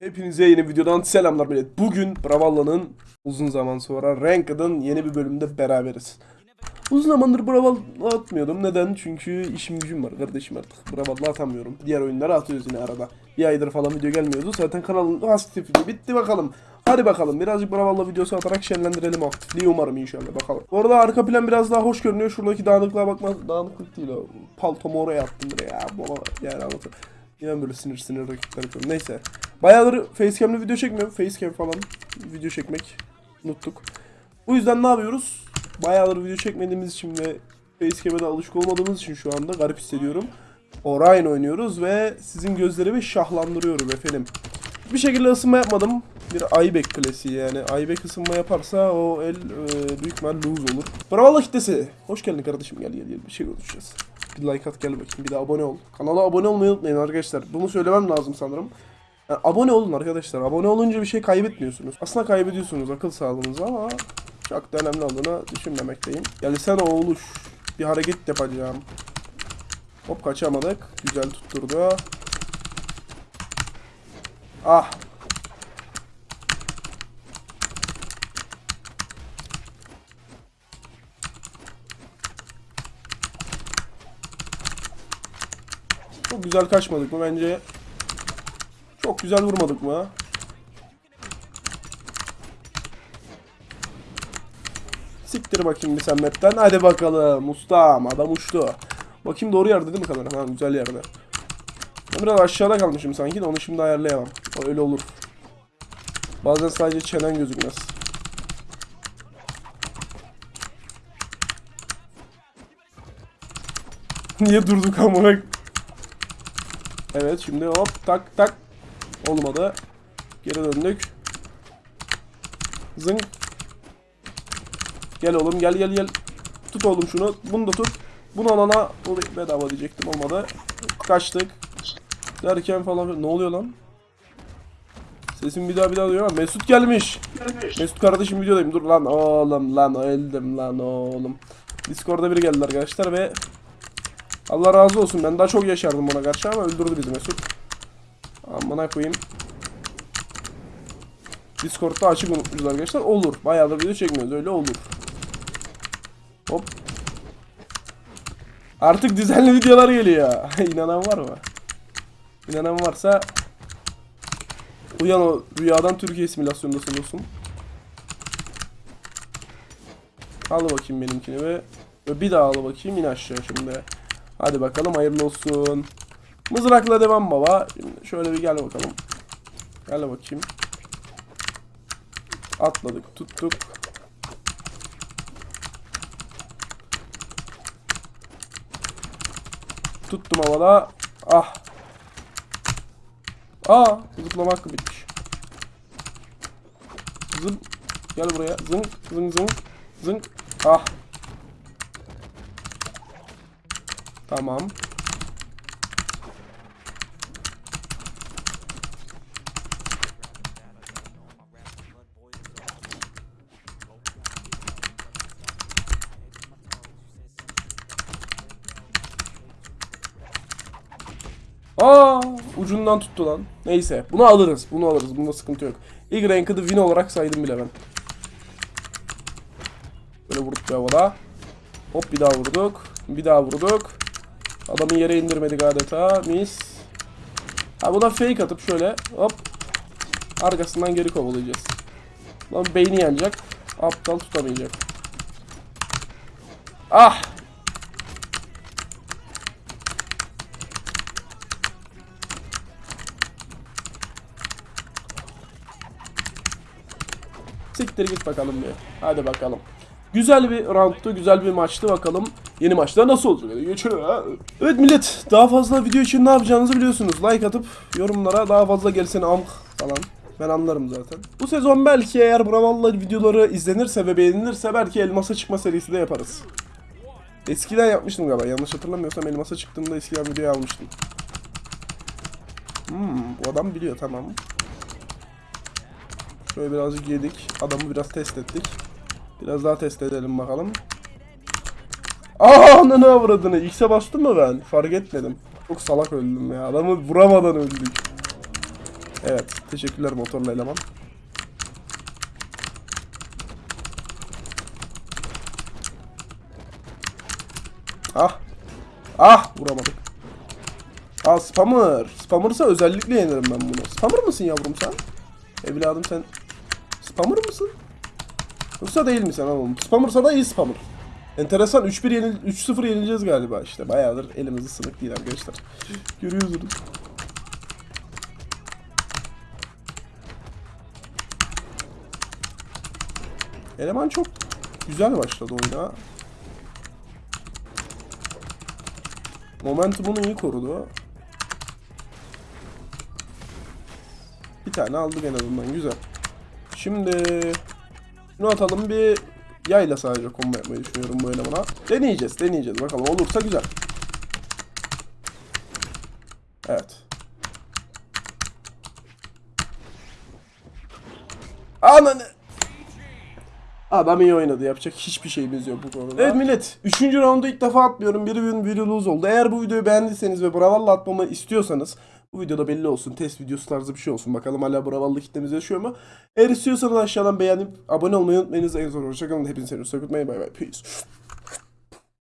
Hepinize yeni videodan selamlar millet. Bugün Bravalla'nın uzun zaman sonra Ranked'ın yeni bir bölümünde beraberiz. Uzun zamandır Bravalla atmıyordum. Neden? Çünkü işim gücüm var kardeşim artık. Bravalla atamıyorum. Diğer oyunları atıyoruz yine arada. Bir aydır falan video gelmiyordu. Zaten kanalın aktifliği bitti bakalım. Hadi bakalım birazcık Bravalla videosu atarak şenlendirelim aktifliği umarım inşallah bakalım. Bu arada arka plan biraz daha hoş görünüyor. Şuradaki dağınıklığa bakma. Dağınıklık değil o. Paltomu oraya attım buraya. Ya, baba yani anlatır. Yine böyle sinir sinir rakipler yapıyorum. Neyse. Bayağıdır facecam'lı video çekmiyorum. Facecam falan video çekmek unuttuk. Bu yüzden ne yapıyoruz? Bayağıdır video çekmediğimiz için ve facecam'e de alışık olmadığımız için şu anda garip hissediyorum. Orion oynuyoruz ve sizin gözlerimi şahlandırıyorum efendim. Bir şekilde ısınma yapmadım. Bir Aybeck klasiği yani. Aybeck ısınma yaparsa o el e, büyük ihtimal lose olur. Bravo kitlesi. Hoş geldin kardeşim gel gel gel bir şey konuşacağız. Bir like at gel bakayım bir de abone ol. Kanala abone olmayı unutmayın arkadaşlar. Bunu söylemem lazım sanırım. Yani abone olun arkadaşlar. Abone olunca bir şey kaybetmiyorsunuz. Aslında kaybediyorsunuz akıl sağlığınızı ama çok da önemli olduğunu düşünmemekteyim. Gelsene oğluş. Bir hareket yapacağım. Hop kaçamadık. Güzel tutturdu. Ah. Çok güzel kaçmadık mı bence? Çok güzel vurmadık mı? Siktir bakayım bir sen map'ten. Hadi bakalım ustam adam uçtu. Bakayım doğru yerde değil mi kamera? Ha güzel yerde. Biraz aşağıda kalmışım sanki de onu şimdi ayarlayamam. O öyle olur. Bazen sadece çenen gözükmez. Niye durduk amına? Evet şimdi hop tak tak. Olmadı. Geri döndük. Zınk. Gel oğlum gel gel gel. Tut oğlum şunu. Bunu da tut. Bunu alana bedava diyecektim olmadı. Kaçtık. Derken falan ne oluyor lan? Sesim bir daha bir daha duyuyor ama Mesut gelmiş. Mesut kardeşim videodayım. Dur lan oğlum lan öldüm lan oğlum. Discord'da biri geldi arkadaşlar ve Allah razı olsun ben daha çok yaşardım ona karşı ama öldürdü bizi Mesut. Amına koyayım. Discord'da açık unutmuşuz arkadaşlar. Olur. Bayağıdır video çekmiyoruz. Öyle olur. Hop. Artık düzenli videolar geliyor. İnanan var mı? İnanan varsa uyan o rüyadan Türkiye simülasyondasın dostum. Al bakayım benimkini ve ve bir daha al bakayım in aşağı şimdi. Hadi bakalım hayırlı olsun. Mızrakla devam baba. Şimdi şöyle bir gel bakalım. Gel bakayım. Atladık, tuttuk. Tuttum havada. Ah. Aa, zıplama hakkı bitmiş. Zıp. Gel buraya. Zınk, zınk, zınk. Zınk. Ah. Tamam. Aa, ucundan tuttu lan. Neyse, bunu alırız. Bunu alırız. Bunda sıkıntı yok. İlk ranked'ı win olarak saydım bile ben. Böyle vurduk bir havada. Hop bir daha vurduk. Bir daha vurduk. Adamı yere indirmedik adeta. Mis. Ha buna fake atıp şöyle hop. Arkasından geri kovalayacağız. Lan beyni yanacak. Aptal tutamayacak. Ah! Siktir git bakalım bir. Hadi bakalım. Güzel bir roundtu, güzel bir maçtı bakalım. Yeni maçta nasıl olacak? Ha. Evet millet, daha fazla video için ne yapacağınızı biliyorsunuz. Like atıp yorumlara daha fazla gelsin amk falan. Ben anlarım zaten. Bu sezon belki eğer Bravalla videoları izlenirse ve beğenilirse belki elmasa çıkma serisi de yaparız. Eskiden yapmıştım galiba. Yanlış hatırlamıyorsam elmasa çıktığımda eskiden video almıştım. Hmm, bu adam biliyor tamam. Şöyle birazcık yedik. Adamı biraz test ettik. Biraz daha test edelim bakalım. Aa ananı avradını. X'e bastım mı ben? Fark etmedim. Çok salak öldüm ya. Adamı vuramadan öldük. Evet. Teşekkürler motorlu eleman. Ah. Ah vuramadık. Aa spammer. Spammer'sa özellikle yenirim ben bunu. Spammer mısın yavrum sen? Evladım sen spammer mısın? Yoksa değil mi sen oğlum? Spammer'sa da iyi spammer. Enteresan 3-1 yenil 3-0 yenileceğiz galiba işte. Bayağıdır elimiz ısınık değil arkadaşlar. Görüyorsunuz. Eleman çok güzel başladı oyuna. Momentumunu iyi korudu. Bir tane aldık en azından güzel. Şimdi şunu atalım bir yayla sadece combo yapmayı düşünüyorum bu elemana. Deneyeceğiz deneyeceğiz bakalım olursa güzel. Evet. Ananı. Adam iyi oynadı. Yapacak hiçbir şeyimiz yok bu konuda. Evet millet. Üçüncü roundu ilk defa atmıyorum. Bir win bir lose oldu. Eğer bu videoyu beğendiyseniz ve Bravalla atmamı istiyorsanız bu videoda belli olsun. Test videosu tarzı bir şey olsun. Bakalım hala Bravalla kitlemiz yaşıyor mu? Eğer istiyorsanız aşağıdan beğenip abone olmayı unutmayınız. En son hoşçakalın. Hepinizi seviyoruz. Sakutmayın. Bay bay. Peace.